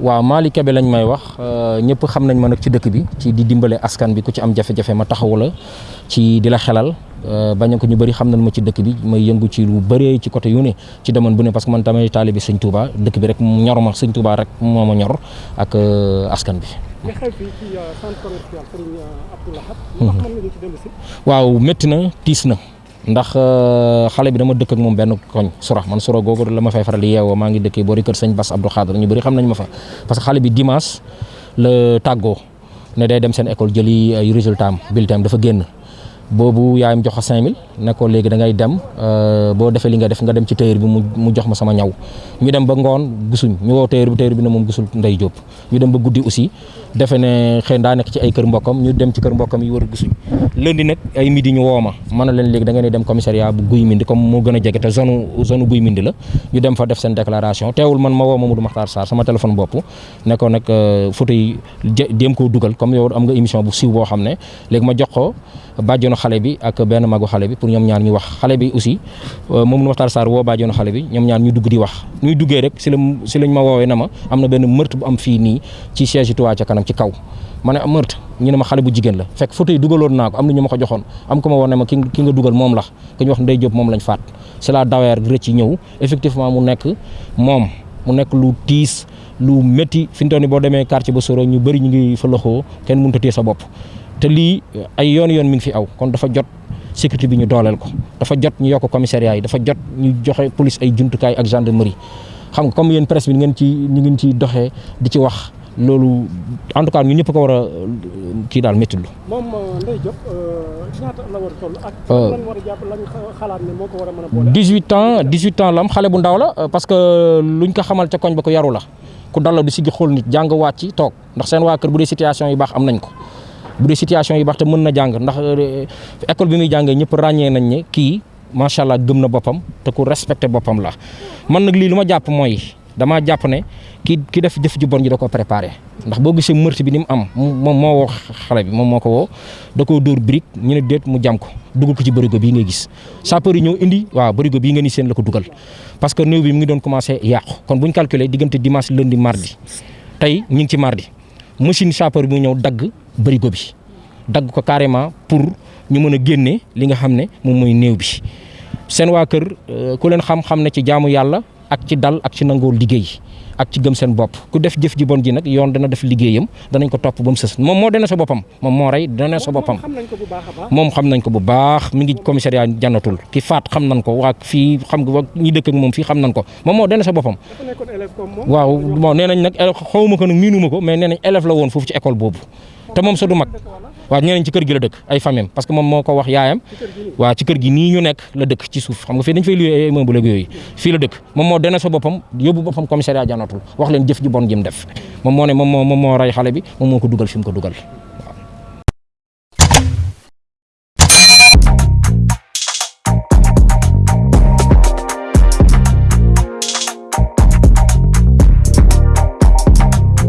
waaw Malick Kébé lañ may wax ñëpp xam nañ ma nag ci dëkk bi ci di dimbale askan bi ku ci am jafe-jafe ma taxawu la ci di la xelal bañ ko ñu bëri xam nañ ma ci dëkk bi may yëngu ci lu bëree ci côté yu ne ci domaine bu ne parce que man tamit taalibe sëñ Touba dëkk bi rek ñor ma sëñ Touba rek moo ma ñor ak askan bi. waaw métti na tiis na. Ndax xale bi dama dëkk ak moom benn koñ sura man sura googu la ma fay faral di yeewoo maa ngi dëkkee boori kër sëñ Bass Abdou Khadre. Ñu bëri xam nañ ma fa. Parce que xale bi dimanche la tàggoo ne day dem seen école jëli résultat bulletin dafa génn boobu yaayam jox ko 5000 ne ko léegi da ngay dem boo defee li nga def nga dem ci tailleur bi mu jox ma sama ñaw. Ñu dem ba ngoon gisuñ ñu woo tailleur bi tailleur bi ne moom gisul Ndey Jóob ñu dem ba guddi aussi defe ne xëy daa nekk ci ay kër mbokkam ñu dem ci kër mbokkam yi war gisuñ. Lundi nag ay midi ñu woo ma leen da ngeen dem commissariat bu Guy Mindi comme moo gën a te zone zone Guy Mindi la. Ñu dem fa def seen déclaration teewul man ma woo Mamadou Makhtar Sarr sama téléphone bopp ne ko nag photo yi jéem koo dugal comme yow am nga émission bu siiw boo xam ne ma jox ko bàjjono xale bi ak benn magu xale bi pour ñoom ñaar ñu wax. Xale bi aussi Mamadou Makhtar Sarr woo bàjjono xale bi ñoom ñaar ñu dugg di wax. Ñuy duggee rek si la lañ ma woowee na ma am na benn meurtre bu am fii nii ci siège Touba ca kanam ci kaw. Ma ne meurtre? Ñu ne ma xale bu jigéen la. Fekk photo yi dugaloon naa ko am na ko joxoon. Am ko ma woon ma ki nga dugal moom la. Ku ñu wax Ndey Jóob moom lañ faat. C'est la daweer rëcc ñëw. Effectivement mu nekk moom. Mu nekk lu tiis lu métti fi mu toll nii boo demee quartier ba Soro ñu bëri ñu ngi fa a téye sa bopp te lii ay yoon yoon mi ngi fi aw kon dafa jot sécurité bi ñu dooleel ko dafa jot ñu yokk commissariat yi dafa jot ñu joxe police ay jumtukaay ak gendarmerie xam nga comme yéen presse bi ngeen ci ñu ngeen ci doxee di ci wax loolu en tout cas ñun ñëpp ko war a kii daal métti lu. moom Ndeye Diop ñaata la war a toll ak. lan war a jàpp lañ xalaat ne moo ko war a mën a boole. 18 ans 18 ans la am xale bu ndaw la parce que luñ ko xamal ca koñ ba ko yaru la ku dal la du xool nit jàng waat ci toog ndax seen waa kër bu dee situation yi baax am nañ ko. Bu dee situation yi baax te mën na jàng ndax école bi muy jàngee ñëpp ràññee nañ ne kii macha allah gëm na boppam te ku respecté boppam la. Man nag lii lu ma jàpp mooy damaa jàpp ne ki ki def jëf ju bon ji da ko préparé. Ndax boo gisee meurtre bi ni mu am moom moo woo xale bi moom moo ko woo da koo dóor brique ñu ne déet mu jam ko dugal ko ci bërigo bii ngay gis. Sapeur yi indi waaw bërigo bii nga ni seen la ko dugal. Parce que néew bi mu ngi doon commencé yàqu. Kon bu ñu calculé diggante dimanche lundi mardi tey ñu ngi ci mardi machine sapeur bi ñëw dagg bërigo bi. dagg ko carrément pour ñu mën a génne li nga xam ne moom mooy néew bi. seen waa kër ku leen xam-xam ne ci jaamu yàlla ak ci dal ak ci nangoo liggéey ak ci gëm seen bopp. Ku def jëf ji bon ji nag yoon dana def liggéeyam danañ ko topp ba mu sës. Moom moo dana sa boppam moom moo rey dana sa boppam. Xam nañ ko bu baax a baax. moom xam nañ ko bu baax mi ngi commissariat jannatul ki faat xam nañ ko waa fii xam nga ñi dëkk ak moom fii xam nañ ko. Moom moo dana sa boppam. Moom. waaw bon nee nañ nag xawma ko nag miinuma ko mais nee nañ élève la woon foofu ci école boobu. Te moom sa du mag waaw ñeneen ci kër gi la dëkk ay famille parce que moom moo ko wax yaayam. Waaw ci kër gi nii ñu nekk la dëkk ci suuf. Xam nga fii dañ fay luy ay immeuble ak yooyu. Fii la dëkk. Moom moo dana sa boppam yóbbu boppam commissariat jànnatul. Wax leen jëf ji bon jim def. Moom moo ne moom moo moom moo rey xale bi moom moo ko dugal fi mu ko dugal